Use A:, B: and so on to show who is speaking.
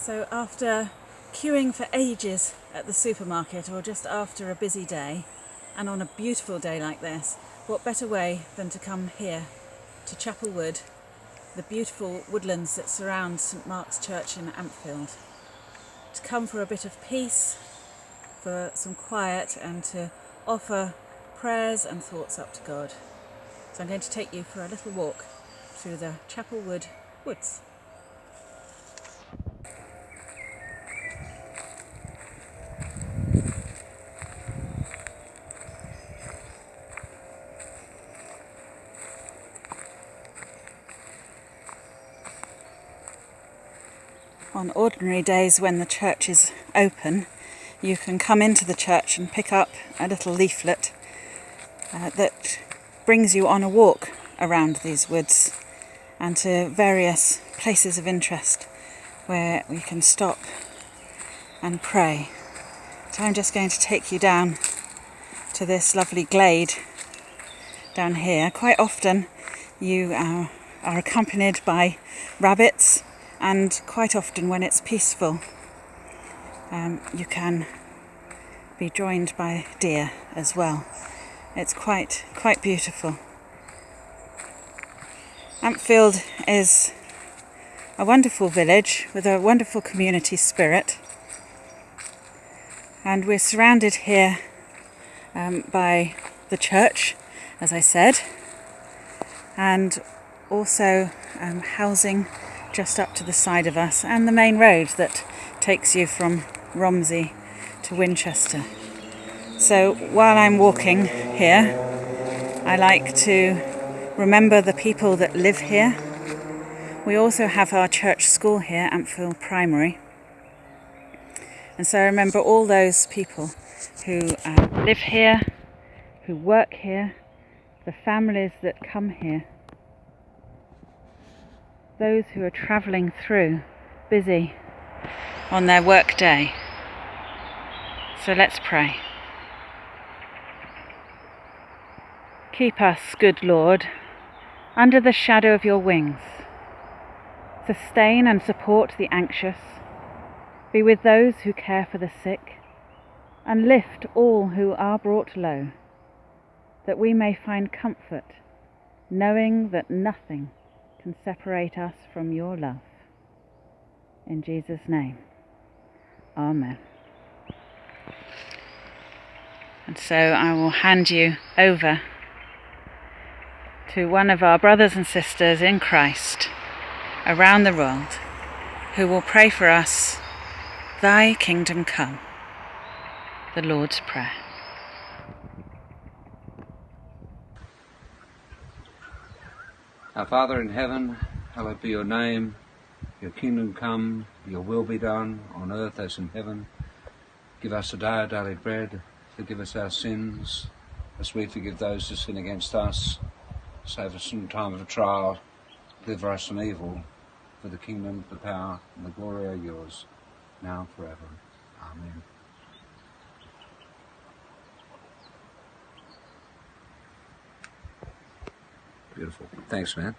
A: So after queuing for ages at the supermarket or just after a busy day and on a beautiful day like this, what better way than to come here to Chapel Wood, the beautiful woodlands that surround St Mark's Church in Ampfield. To come for a bit of peace, for some quiet and to offer prayers and thoughts up to God. So I'm going to take you for a little walk through the Chapel Wood woods. On ordinary days when the church is open, you can come into the church and pick up a little leaflet uh, that brings you on a walk around these woods and to various places of interest where we can stop and pray. So I'm just going to take you down to this lovely glade down here. Quite often you uh, are accompanied by rabbits and quite often when it's peaceful um, you can be joined by deer as well. It's quite quite beautiful. Ampfield is a wonderful village with a wonderful community spirit and we're surrounded here um, by the church as I said and also um, housing just up to the side of us and the main road that takes you from Romsey to Winchester. So while I'm walking here, I like to remember the people that live here. We also have our church school here, Ampfield Primary. And so I remember all those people who uh, live here, who work here, the families that come here those who are travelling through, busy on their work day. So let's pray. Keep us, good Lord, under the shadow of your wings. Sustain and support the anxious. Be with those who care for the sick, and lift all who are brought low, that we may find comfort, knowing that nothing can separate us from your love. In Jesus' name, Amen. And so I will hand you over to one of our brothers and sisters in Christ around the world who will pray for us, Thy kingdom come, the Lord's Prayer.
B: Our Father in heaven, hallowed be your name. Your kingdom come, your will be done, on earth as in heaven. Give us today our daily bread. Forgive us our sins, as we forgive those who sin against us. Save us from time of trial. Deliver us from evil. For the kingdom, the power, and the glory are yours, now and forever. Amen. Beautiful. Thanks, man.